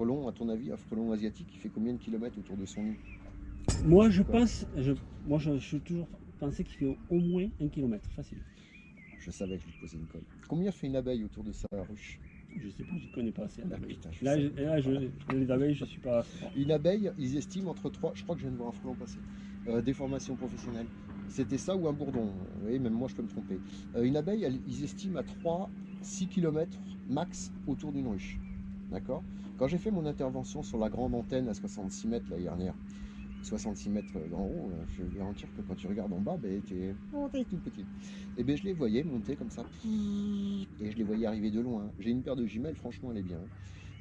frelon, à ton avis, un frelon asiatique, il fait combien de kilomètres autour de son nid Moi, je pense, je, moi, je, je suis toujours pensé qu'il fait au moins un kilomètre, facile. Je savais que je lui posais une colle. Combien fait une abeille autour de sa ruche Je sais pas, je ne connais pas assez. Ah, l'abeille. putain, je Là, sais. je- là, je- les abeilles, je suis pas. Une abeille, ils estiment entre 3, je crois que je viens de voir un frelon passer, euh, des formations professionnelles. C'était ça ou un bourdon, vous voyez, même moi je peux me tromper. Euh, une abeille, elle- ils estiment à 3, 6 km max autour d'une ruche. D'accord Quand j'ai fait mon intervention sur la grande antenne à 66 mètres l'année dernière, 66 mètres en haut, euh, je vais garantir que quand tu regardes en bas, ben, t'es oh, toute petite. Et ben je les voyais monter comme ça, et je les voyais arriver de loin. J'ai une paire de jumelles, franchement elle est bien.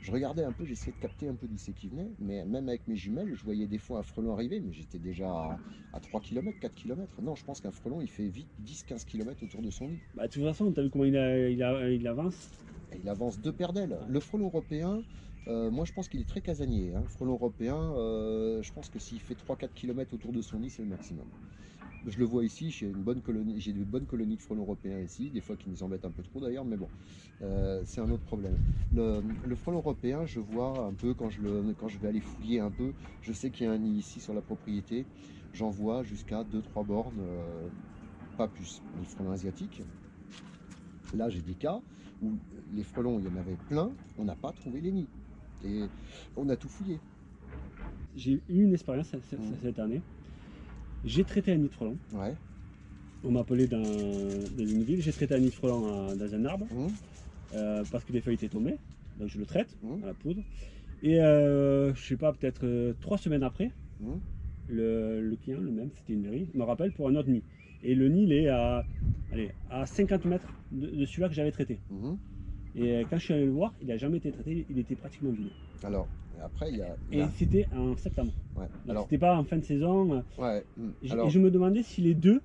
Je regardais un peu, j'essayais de capter un peu d'où c'est qui venait, mais même avec mes jumelles, je voyais des fois un frelon arriver, mais j'étais déjà à, à 3 km, 4 km. Non, je pense qu'un frelon, il fait vite 10-15 km autour de son nid. Bah, de toute façon, tu as vu comment il, a- il, a- il avance? Il avance deux paires d'ailes. Le frelon européen, euh, moi je pense qu'il est très casanier. hein. Le frelon européen, euh, je pense que s'il fait 3-4 km autour de son nid, c'est le maximum. Je le vois ici, j'ai une bonne colonie, j'ai de bonnes colonies de frelons européens ici, des fois qui nous embêtent un peu trop d'ailleurs, mais bon, euh, c'est un autre problème. Le, le frelon européen, je vois un peu quand je, le, quand je vais aller fouiller un peu, je sais qu'il y a un nid ici sur la propriété, j'en vois jusqu'à 2-3 bornes, euh, pas plus. Les frelons asiatiques, là j'ai des cas où les frelons, il y en avait plein, on n'a pas trouvé les nids. Et on a tout fouillé. J'ai eu une expérience cette, cette- cette année. J'ai traité un nid de frelon. Ouais. On m'a appelé dans, dans une ville. J'ai traité un nid de frelon à- dans un arbre Hum, euh, parce que les feuilles étaient tombées. Donc je le traite Mhm. à la poudre. Et euh, je sais pas, peut-être euh, trois semaines après, hum. le, le client, le même, c'était une mairie, me rappelle pour un autre nid. Et le nid, il est à, allez, à 50 mètres de, de celui-là que j'avais traité. Et euh, quand je suis allé le voir, il n'a jamais été traité, il était pratiquement vide. Alors, après, il y a. il y Et a- c'était en septembre. ouais. Donc, Alors, C'était pas en fin de saison. euh, ouais. hum. Et, Alors, et je me demandais si les deux,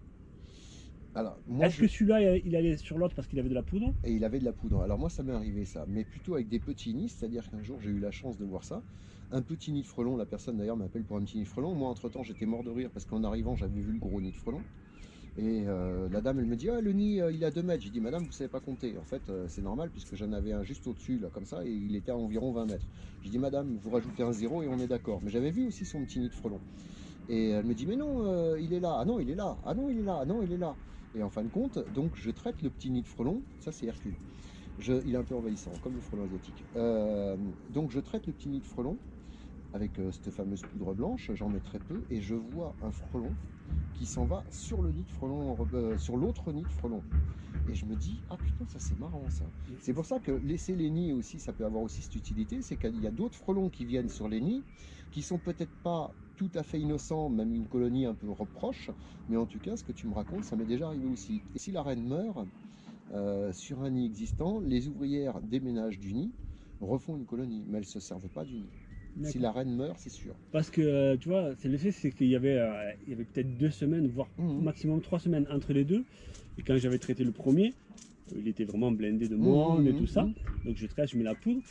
alors, moi, est-ce je- que celui-là, il allait sur l'autre parce qu'il avait de la poudre? Et il avait de la poudre. Alors moi ça m'est arrivé ça, mais plutôt avec des petits nids, c'est-à-dire qu'un jour j'ai eu la chance de voir ça. Un petit nid de frelon, la personne d'ailleurs m'appelle pour un petit nid de frelon. Moi entre temps j'étais mort de rire parce qu'en arrivant j'avais vu le gros nid de frelon. Et euh, la dame elle me dit ah le nid euh, il a 2 mètres. J'ai dit madame vous savez pas compter. En fait euh, c'est normal puisque j'en avais un juste au-dessus là comme ça et il était à environ 20 mètres. J'ai dit madame vous rajoutez un zéro et on est d'accord. Mais j'avais vu aussi son petit nid de frelon. Et elle me dit mais non il est là. Ah non il est là. Ah non il est là. Ah non il est là. Et en fin de compte, donc je traite le petit nid de frelon, ça c'est Hercule. Il est un peu envahissant, comme le frelon asiatique. Donc je traite le petit nid de frelon avec euh, cette fameuse poudre blanche, j'en mets très peu, et je vois un frelon qui s'en va sur le nid de frelon, euh, sur l'autre nid de frelon. Et je me dis, ah putain, ça c'est marrant ça. C'est pour ça que laisser les nids aussi, ça peut avoir aussi cette utilité, c'est qu'il y a d'autres frelons qui viennent sur les nids, qui sont peut-être pas tout à fait innocents, même une colonie un peu reproche, mais en tout cas, ce que tu me racontes, ça m'est déjà arrivé aussi. Et si la reine meurt euh, sur un nid existant, les ouvrières déménagent du nid, refont une colonie, mais elles ne se servent pas du nid. Si la reine meurt, c'est sûr. Parce que, euh, tu vois, c'est l'effet, c'est qu'il y avait, euh, il y avait peut-être deux semaines, voire Mhm. maximum trois semaines entre les deux. Et quand j'avais traité le premier, euh, il était vraiment blindé de monde et Mhm, tout ça. mhm. Donc je traite, je mets la poudre.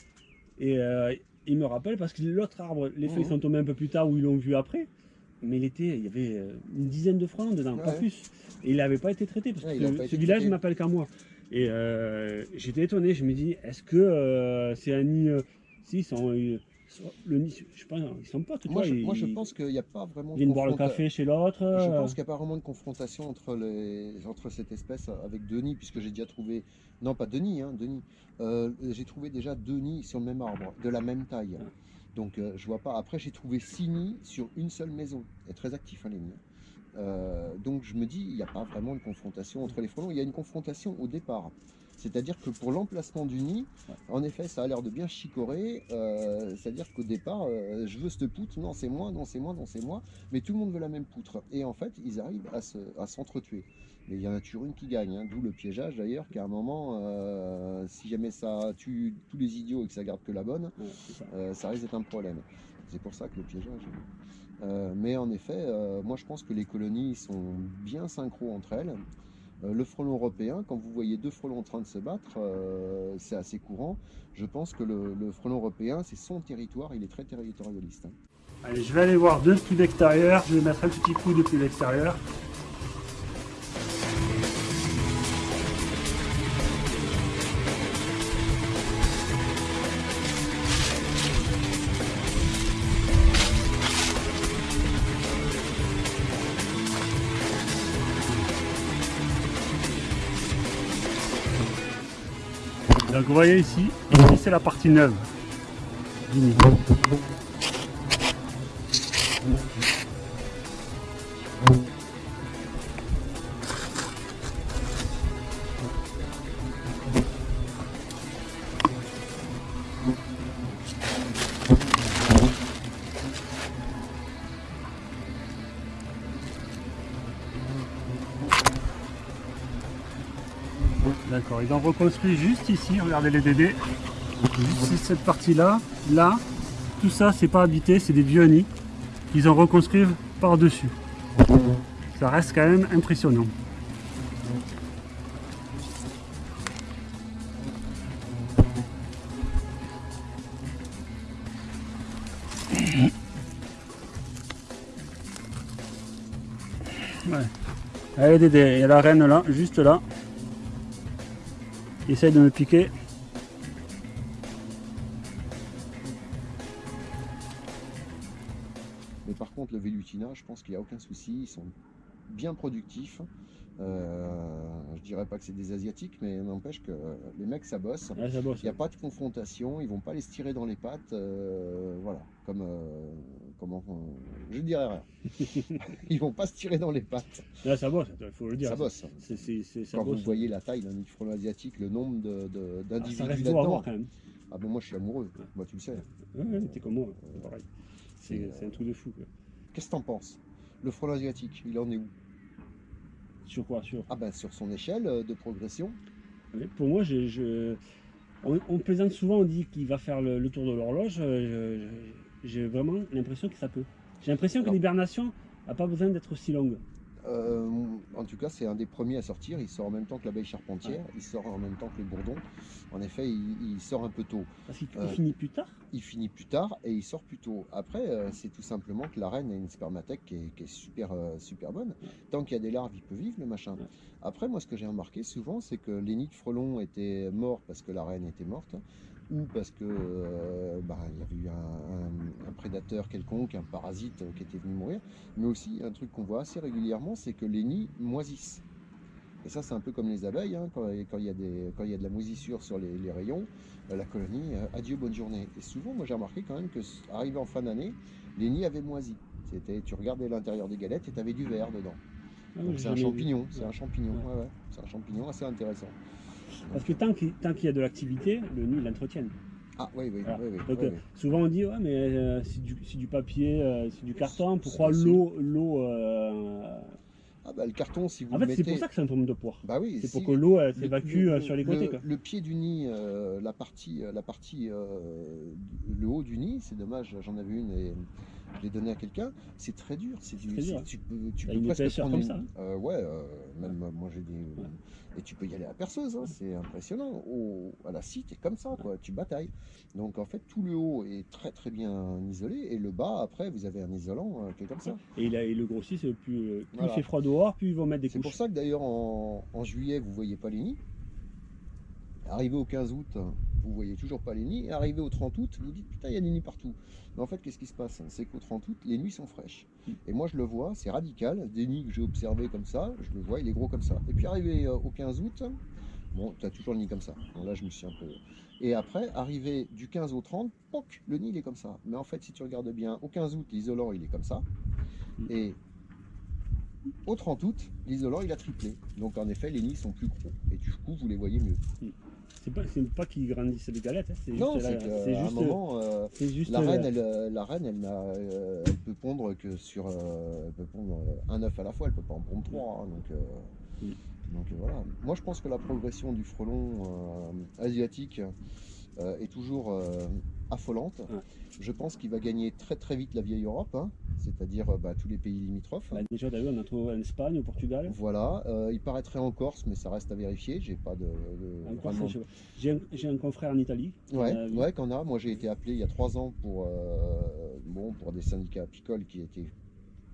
Et euh, il me rappelle parce que l'autre arbre, les feuilles Mhm. sont tombées un peu plus tard ou ils l'ont vu après. Mais il, était, il y avait une dizaine de frelons dedans, pas Ouais. plus. Et il n'avait pas été traité parce Ouais, que ce, pas village m'appelle qu'à moi. Et euh, j'étais étonné, je me dis, est-ce que euh, c'est un nid. euh, si, ils sont. Euh, le nid, je sais pas, ils sont potes. tu Moi, je, moi, je pense qu'il n'y a pas vraiment ils boire le café chez l'autre. Je euh, pense qu'il n'y a pas vraiment de confrontation entre, les, entre cette espèce avec deux nids, puisque j'ai déjà trouvé, non pas deux nids, hein, deux nids. Euh, j'ai trouvé déjà deux nids sur le même arbre, de la même taille. Ah. Donc euh, je vois pas. Après j'ai trouvé six nids sur une seule maison. Et très actif hein, les nids. Euh, donc je me dis, il n'y a pas vraiment de confrontation entre les frelons. Il y a une confrontation au départ. C'est-à-dire que pour l'emplacement du nid, en effet, ça a l'air de bien chicorer. euh, C'est-à-dire qu'au départ, euh, je veux cette poutre, non c'est moi, non c'est moi, non c'est moi mais tout le monde veut la même poutre. Et en fait, ils arrivent à se- s'entretuer. mais il y en a toujours une qui gagne, hein, d'où le piégeage d'ailleurs, qu'à un moment, euh, si jamais ça tue tous les idiots et que ça garde que la bonne, ça. ça risque d'être un problème. C'est pour ça que le piégeage. Euh, mais en effet, euh, moi je pense que les colonies sont bien synchro entre elles. Euh, le frelon européen, quand vous voyez deux frelons en train de se battre, euh, c'est assez courant. Je pense que le, frelon européen, c'est son territoire, il est très territorialiste. hein. Allez, je vais aller voir depuis l'extérieur. Je vais mettre un petit coup depuis l'extérieur. Donc vous voyez ici, c'est la partie neuve D'accord, ils ont reconstruit juste ici, regardez les dédés. Juste cette partie-là, là, tout ça c'est pas habité, c'est des vieux nids. Ils ont reconstruit par-dessus. Ça reste quand même impressionnant. Ouais. Allez Dédé, il y a la reine là, juste là. Essaye de me piquer. Mais par contre, le vélutina, je pense qu'il n'y a aucun souci. Ils sont bien productifs. Euh, je dirais pas que c'est des asiatiques, mais n'empêche que les mecs ça bosse. Ça bosse. Il n'y a pas de confrontation, ils vont pas les tirer dans les pattes, euh, voilà, comme euh, comment je dirais rien. ils vont pas se tirer dans les pattes. Là, ça bosse, il faut le dire. Ça bosse. Ça Quand bosse. vous voyez la taille d'un frelon asiatique, le nombre de- de- Ah, d'individus là-dedans. voir quand même. Ah ben moi je suis amoureux, moi tu le sais. Ouais, t'es comme moi, c'est pareil. C'est un truc de fou. Qu'est-ce que t'en penses? Le frelon asiatique, il en est où? Sur quoi Sur Ah ben sur son échelle euh, de progression. Pour moi, je, je- on, on plaisante souvent, on dit qu'il va faire le, le tour de l'horloge. euh, J'ai vraiment l'impression que ça peut. J'ai l'impression que l'hibernation n'a pas besoin d'être aussi longue. Euh, en tout cas, c'est un des premiers à sortir. Il sort en même temps que l'abeille charpentière. Il sort en même temps que le bourdon. En effet, il, il sort un peu tôt. Parce qu'il il Euh. finit plus tard? Il finit plus tard et il sort plus tôt. Après, euh, c'est tout simplement que la reine a une spermathèque qui est, qui est super, super bonne. Tant qu'il y a des larves, il peut vivre le machin. Ouais. Après, moi, ce que j'ai remarqué souvent, c'est que les nids de frelons étaient morts parce que la reine était morte ou parce que euh, bah, il y avait eu un, un- un prédateur quelconque, un parasite euh, qui était venu mourir. Mais aussi, un truc qu'on voit assez régulièrement, c'est que les nids moisissent. Et ça, c'est un peu comme les abeilles, hein, quand, quand il y a des, quand il y a de la moisissure sur les, les rayons, euh, la colonie, euh, adieu, bonne journée. Et souvent, moi j'ai remarqué quand même que, arrivé en fin d'année, les nids avaient moisi. C'était, tu regardais l'intérieur des galettes et tu avais du verre dedans. Ah, c'est un champignon, c'est un champignon, Ouais. ouais, ouais. c'est un champignon assez intéressant. Parce que tant qu'il y a de l'activité, le nid l'entretient. Ah oui, oui, Voilà. oui, oui, Donc oui, euh, oui. souvent on dit ouais mais euh, c'est du, c'est du papier, euh, c'est du carton, pourquoi l'eau l'eau euh, Ah bah le carton, si vous En le fait c'est pour ça que c'est un pomme de poire. Bah oui, C'est si- pour que l'eau le- s'évacue le- euh, sur les côtés. le, quoi. le pied du nid, euh, la partie, euh, la partie euh, le haut du nid, c'est dommage, j'en avais une et je l'ai donnée à quelqu'un. C'est très dur, c'est du, très dur, hein. tu peux, tu T'as peux presque prendre comme une- ça, euh, ouais, même moi j'ai des, et tu peux y aller à la perceuse, hein, c'est impressionnant. Au, à la scie, t'es comme ça, quoi, tu batailles. Donc en fait, tout le haut est très très bien isolé et le bas, après, vous avez un isolant qui est comme ça. Et a, il le grossit, c'est plus, euh, plus Voilà. il fait froid dehors, plus ils vont mettre des C'est pour couches. ça que d'ailleurs en, en juillet, vous voyez pas les nids. Arrivé au 15 août, vous voyez toujours pas les nids. Et arrivé au 30 août, vous dites putain, il y a des nids partout. Mais en fait, qu'est-ce qui se passe? C'est qu'au 30 août, les nuits sont fraîches. Mm. Et moi, je le vois, c'est radical. Des nids que j'ai observés comme ça, je le vois, il est gros comme ça. Et puis arrivé euh, au 15 août, bon, tu as toujours le nid comme ça. Bon, là, je me suis un peu. Et après, arrivé du 15 au 30, poc, le nid il est comme ça. Mais en fait, si tu regardes bien, au 15 août, l'isolant il est comme ça. Mm. Et au 30 août, l'isolant il a triplé. Donc en effet, les nids sont plus gros. Et du coup, vous les voyez mieux. C'est pas, c'est pas qu'ils grandissent les galettes, hein, c'est Non, juste, c'est la- un moment, euh, juste la reine, elle, euh, la reine, elle, euh, elle peut pondre que sur, euh, elle peut pondre un œuf à la fois. Elle peut pas en pondre trois. hein, donc, Oui. donc voilà. Moi, je pense que la progression du frelon asiatique est toujours affolante. Ouais. Je pense qu'il va gagner très très vite la vieille Europe, hein, c'est-à-dire euh, bah, tous les pays limitrophes. Bah, déjà, vu, on a trouvé en Espagne, au Portugal. Voilà, euh, il paraîtrait en Corse, mais ça reste à vérifier. J'ai pas de, de- pas. J'ai un, confrère en Italie. Ouais, ouais, qu'on a. Moi, j'ai été appelé il y a trois ans pour, euh, bon, pour des syndicats apicoles qui étaient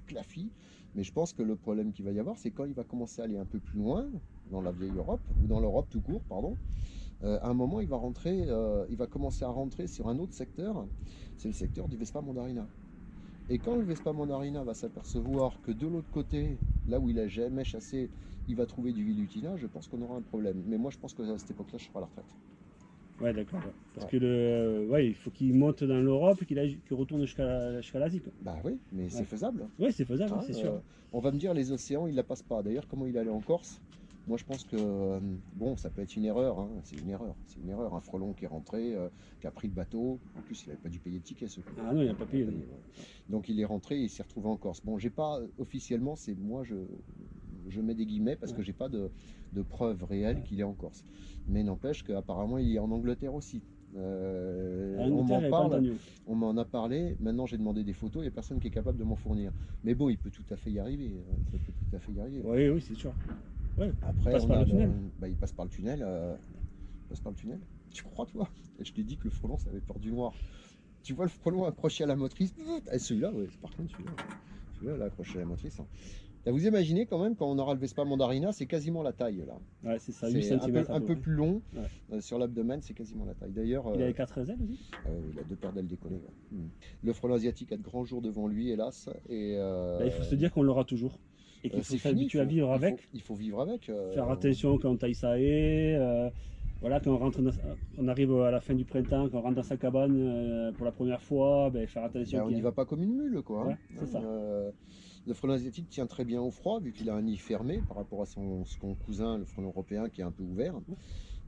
clafis. Mais je pense que le problème qu'il va y avoir, c'est quand il va commencer à aller un peu plus loin dans la vieille Europe ou dans l'Europe tout court, pardon. Euh, à un moment, il va rentrer, euh, il va commencer à rentrer sur un autre secteur. C'est le secteur du Vespa Mandarina. Et quand le Vespa Mandarina va s'apercevoir que de l'autre côté, là où il a jamais chassé, il va trouver du Vilutina, je pense qu'on aura un problème. Mais moi, je pense que à cette époque-là, je serai à la retraite. Ouais, d'accord. ouais. Parce que le, ouais, il faut qu'il monte dans l'Europe et qu'il retourne jusqu'à l'Asie. Bah oui, mais c'est Ouais. faisable. Ouais, c'est faisable, hein, c'est euh, sûr. on va me dire les océans, il la passe pas. D'ailleurs, comment il allait en Corse? Moi, je pense que euh, bon, ça peut être une erreur. hein, C'est une erreur. C'est une erreur. Un frelon qui est rentré, euh, qui a pris le bateau. En plus, il n'avait pas dû payer de ticket. Ce coup. Ah non, il n'a pas payé. Ouais. Donc il est rentré et il s'est retrouvé en Corse. Bon, j'ai pas officiellement, c'est moi je, je mets des guillemets parce que Ouais. j'ai pas de, de preuves réelles qu'il est en Corse. Mais n'empêche qu'apparemment il est en Angleterre aussi. Euh, on m'en parle, on a parlé. Maintenant j'ai demandé des photos, il n'y a personne qui est capable de m'en fournir. Mais bon, il peut tout à fait y arriver. euh, Il peut tout à fait y arriver. Oui, oui, c'est sûr. Après, Il passe on par a le tunnel. bah, il passe par le tunnel. euh, il passe par le tunnel. Tu crois toi? Et je t'ai dit que le frelon, ça avait peur du noir. Tu vois le frelon accroché à la motrice? Et celui-là, ouais, par contre, celui-là, celui-là, là, accroché à la motrice. hein. Là, vous imaginez quand même, quand on aura le Vespa Mandarina, c'est quasiment la taille là. Ouais, c'est ça, 8 C'est un, peu, un peu plus long Ouais. euh, sur l'abdomen, c'est quasiment la taille. D'ailleurs, Il euh, avait 4 ailes aussi? euh, il a deux paires d'ailes décollées. ouais. Mm. Le frelon asiatique a de grands jours devant lui, hélas. Et, euh, Bah, Il faut se dire qu'on l'aura toujours. Et euh, qu'il faut s'habituer à vivre il faut- avec. Il faut vivre avec. euh, Faire attention quand on taille sa haie. euh, voilà, quand on, rentre dans- on arrive à la fin du printemps, quand on rentre dans sa cabane pour la première fois, ben, faire attention. Ben, on n'y va pas comme une mule, quoi. Ouais, hein. c'est ça. Le frelon asiatique tient très bien au froid, vu qu'il a un nid fermé par rapport à son, son cousin, le frelon européen, qui est un peu ouvert.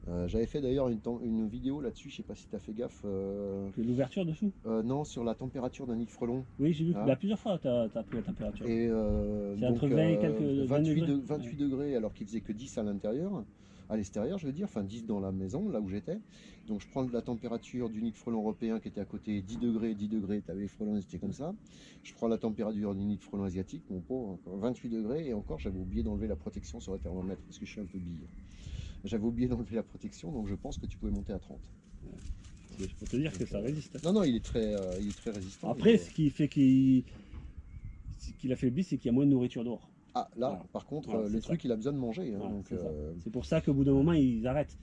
Euh, J'avais fait d'ailleurs une, vidéo là-dessus, je sais pas si tu as fait gaffe. euh, L'ouverture dessous euh, non, sur la température d'un nid de frelon. Oui, j'ai vu. Ah. Bah, plusieurs fois, tu as, pris la température. Et euh, C'est entre 20 et quelques- 20 28, degrés. de- 28 degrés alors qu'il faisait que 10 à l'intérieur, à l'extérieur je veux dire, enfin 10 dans la maison, là où j'étais. Donc je prends la température du nid de frelon européen qui était à côté 10 degrés, 10 degrés, tu avais les frelons c'était comme ça. Je prends la température du nid de frelon asiatique, mon pauvre, encore 28 degrés, et encore j'avais oublié d'enlever la protection sur le thermomètre parce que je suis un peu bille. J'avais oublié d'enlever la protection, donc je pense que tu pouvais monter à 30. Je peux te dire que ça résiste. Non, non, il est très, euh, il est très résistant. Après, ce qui fait qu'il ce qui l'affaiblit, c'est qu'il y a moins de nourriture dehors. Ah, là, Voilà. par contre, Voilà, euh, le ça. truc, il a besoin de manger. hein, Voilà, c'est euh, pour ça qu'au bout d'un moment, ils arrêtent.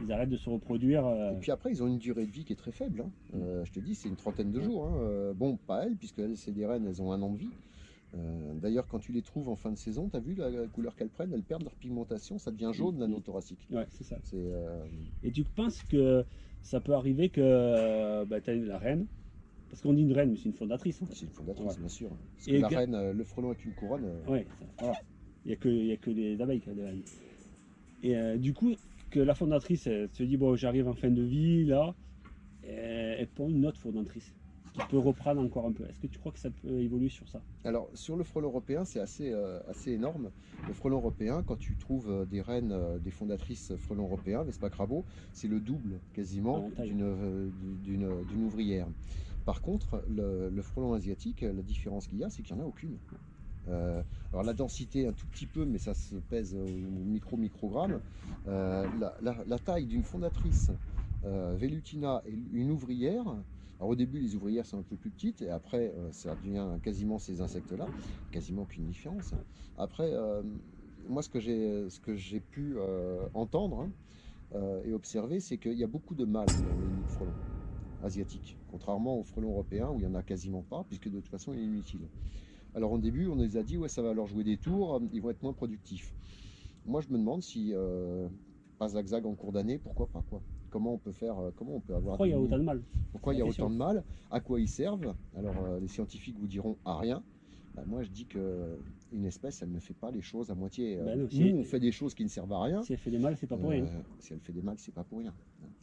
Ils arrêtent de se reproduire. euh, Et puis après, ils ont une durée de vie qui est très faible. hein. Euh, je te dis, c'est une trentaine de jours. hein. Euh, bon, pas elles, puisque elles, c'est des reines, elles ont un an de vie. Euh, D'ailleurs, quand tu les trouves en fin de saison, tu as vu la, la couleur qu'elles prennent? Elles perdent leur pigmentation, ça devient jaune l'anneau thoracique. Ouais, c'est ça. Euh, Et tu penses que ça peut arriver que euh, bah, tu as la reine, parce qu'on dit une reine, mais c'est une fondatrice. fait. c'est une fondatrice, Ouais. bien sûr. Parce Et que la reine, le frelon avec une couronne, Ouais, ça- voilà. Il n'y a, que- il y a que des abeilles qui ont des reines. Et euh, du coup, que la fondatrice elle se dit bon, j'arrive en fin de vie, là, et elle prend une autre fondatrice qui peut reprendre encore un peu. Est-ce que tu crois que ça peut évoluer sur ça? Alors, sur le frelon européen, c'est assez, euh, assez énorme. Le frelon européen, quand tu trouves euh, des reines, euh, des fondatrices frelon européen, Vespa Crabo, c'est le double quasiment d'une euh, ouvrière. Par contre, le, le frelon asiatique, la différence qu'il y a, c'est qu'il n'y en a aucune. Euh, alors la densité un tout petit peu, mais ça se pèse au micro-microgramme. Euh, la, la- la taille d'une fondatrice euh, Velutina et une ouvrière, alors au début, les ouvrières sont un peu plus petites, et après, euh, ça devient quasiment ces insectes-là, quasiment aucune différence. Après, euh, moi, ce que j'ai, pu euh, entendre hein, et observer, c'est qu'il y a beaucoup de mâles dans les nids de frelons asiatiques, contrairement aux frelons européens où il n'y en a quasiment pas, puisque de toute façon, il est inutile. Alors au début, on les a dit, ouais, ça va leur jouer des tours, ils vont être moins productifs. Moi, je me demande si pas zag-zag en cours d'année, pourquoi pas quoi Comment on peut faire, euh, comment on peut avoir Pourquoi il y a autant de mal pourquoi il y a autant de mal À quoi ils servent Alors, euh, les scientifiques vous diront à rien. Bah, moi, je dis que une espèce, elle ne fait pas les choses à moitié. Euh, Ben non, nous, si- on fait des choses qui ne servent à rien. Si elle fait des mal, c'est pas pour rien. Euh, si elle fait des mal, c'est pas pour rien.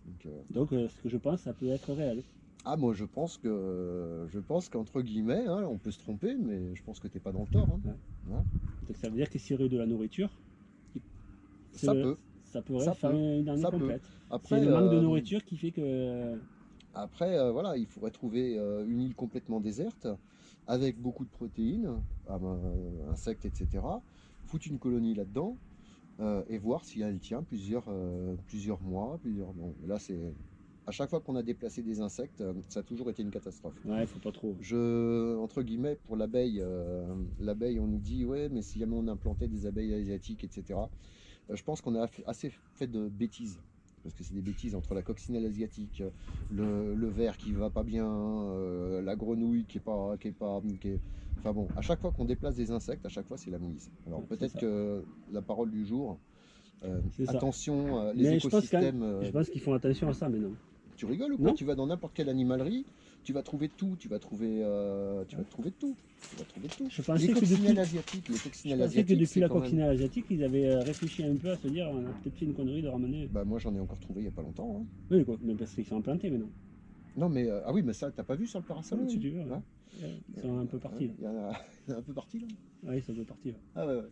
Donc, euh, Donc, euh, ce que je pense, ça peut être réel. ah, moi, je pense que, je pense qu'entre guillemets, hein, on peut se tromper, mais je pense que t'es pas dans le tort. hein. Donc, ça veut dire que aurait de la nourriture, Ça peut. Ça pourrait Ça faire peut. une année Ça complète. Après, C'est le manque de euh, nourriture qui fait que. Après, euh, voilà, il faudrait trouver euh, une île complètement déserte, avec beaucoup de protéines, ah ben, euh, insectes, etc. Foutre une colonie là-dedans et voir si elle tient plusieurs, plusieurs mois, plusieurs. Bon, là, c'est à chaque fois qu'on a déplacé des insectes, ça a toujours été une catastrophe. Ouais, faut pas trop. Je, entre guillemets, pour l'abeille, l'abeille, on nous dit, ouais, mais si jamais on implantait des abeilles asiatiques, etc. euh, je pense qu'on a assez fait de bêtises. Parce que c'est des bêtises entre la coccinelle asiatique, le, le ver qui va pas bien, euh, la grenouille qui est pas, qui est pas, qui est- Enfin bon, à chaque fois qu'on déplace des insectes, à chaque fois c'est la mouise. Alors Ouais, peut-être que la parole du jour, euh, attention, euh, les Mais écosystèmes. euh, Je pense qu'ils font attention à ça maintenant. Tu rigoles ou quoi Non. Tu vas dans n'importe quelle animalerie, tu vas trouver tout, tu vas trouver, euh, tu vas trouver tout, tu vas trouver tout. Je pensais les que depuis, asiatiques, les je coccinelles pensais que asiatiques, depuis c'est la même- coccinelle asiatique, ils avaient euh, réfléchi un peu à se dire on a peut-être fait une connerie de ramener. Bah moi j'en ai encore trouvé il y a pas longtemps. hein. Oui, quoi, mais parce qu'ils sont implantés maintenant. Non mais ah oui mais ça t'as pas vu sur le parasol Oui, au-dessus tu ouais. Hein Ouais, Ils sont un peu partis. là. Il y en a, un peu parti là. Oui, ça peut partir. Ah ouais ouais.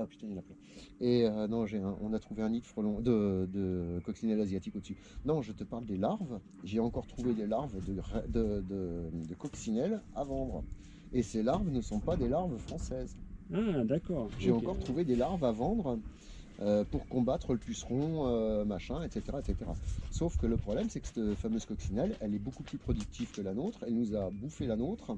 Ah putain il y en a plein. Et euh, non j'ai un- on a trouvé un nid de frelons de, de coccinelle asiatique au-dessus. Non je te parle des larves. J'ai encore trouvé des larves de, de, de, de coccinelle à vendre. Et ces larves ne sont pas des larves françaises. Ah, d'accord. J'ai encore trouvé des larves à vendre euh, pour combattre le puceron, euh, machin, etc., etc. Sauf que le problème, c'est que cette fameuse coccinelle, elle est beaucoup plus productive que la nôtre. Elle nous a bouffé la nôtre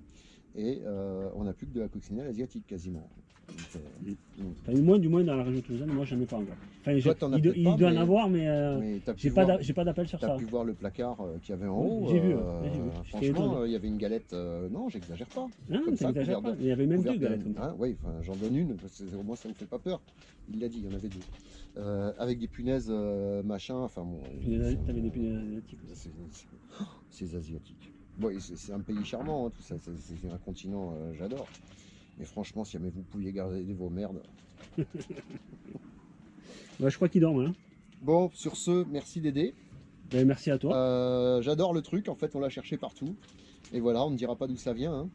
et euh, on n'a plus que de la coccinelle asiatique quasiment. Donc, euh, Enfin, moins, du moins dans la région toulousaine, moi j'en ai pas encore. Enfin, je- Toi, t'en as il, il pas, doit en avoir, mais euh, mais j'ai pas d'appel sur t'as ça. pu voir le placard qu'il y avait en haut. j'ai vu, franchement, il y avait une galette. non, j'exagère pas. Hein, comme ça couvert pas. de- Il y avait même deux de- galettes comme ça. hein, oui, enfin, j'en donne une, parce que au moins ça ne fait pas peur. Il l'a dit, il y en avait deux. Avec des punaises, machin, enfin bon. T'avais des punaises asiatiques aussi. c'est- c'est- C'est asiatique. Bon, c'est un pays charmant, hein, tout ça. C'est un continent, euh, j'adore. Mais franchement, si jamais vous pouviez garder vos merdes. Ouais, je crois qu'ils dorment. Hein. Bon, sur ce, merci d'aider. Ben, merci à toi. Euh, j'adore le truc. En fait, on l'a cherché partout. Et voilà, on ne dira pas d'où ça vient. hein.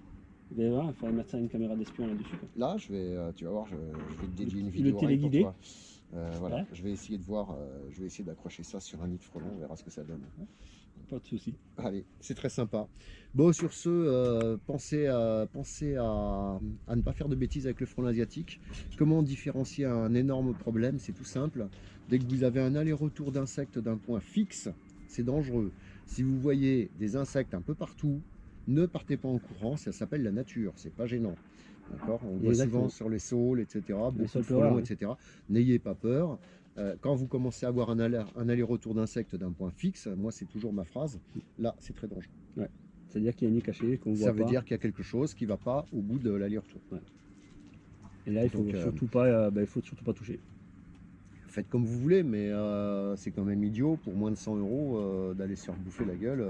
Ben, voilà, il faudrait mettre ça une caméra d'espion là-dessus. Là, je vais, euh, tu vas voir, je, je vais te dédier une Le vidéo. que pour toi. Euh, voilà, Ouais. je vais essayer de voir, je vais essayer d'accrocher ça sur un nid de frelon, on verra ce que ça donne. Pas de soucis. Allez, c'est très sympa. Bon, sur ce, euh, pensez, à, pensez à, à ne pas faire de bêtises avec le frelon asiatique. Comment différencier un énorme problème? C'est tout simple. Dès que vous avez un aller-retour d'insectes d'un point fixe, c'est dangereux. Si vous voyez des insectes un peu partout, ne partez pas en courant, ça s'appelle la nature, c'est pas gênant. D'accord? On voit souvent sur les saules, etc. Beaucoup de frelons, oui. etc. N'ayez pas peur. Euh, quand vous commencez à avoir un aller- un aller-retour d'insectes d'un point fixe, moi c'est toujours ma phrase, là c'est très dangereux. C'est-à-dire qu'il y a un nid caché qu'on voit Ça veut pas. dire qu'il y a quelque chose qui ne va pas au bout de l'aller-retour. Et là, il faut Donc, euh, surtout pas, euh, il faut surtout pas toucher. Faites comme vous voulez, mais c'est quand même idiot pour moins de 100 euros d'aller se faire bouffer la gueule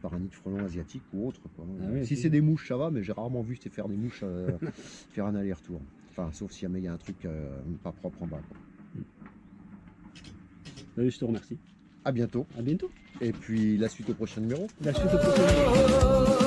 par un nid de frelon asiatique ou autre. quoi. Ah oui, si c'est- des mouches, ça va, mais j'ai rarement vu faire des mouches faire un aller-retour. Enfin, sauf si jamais il y a un truc euh, pas propre en bas. quoi. Ben, je te remercie. À bientôt. À bientôt. Et puis la suite au prochain numéro. La suite au prochain.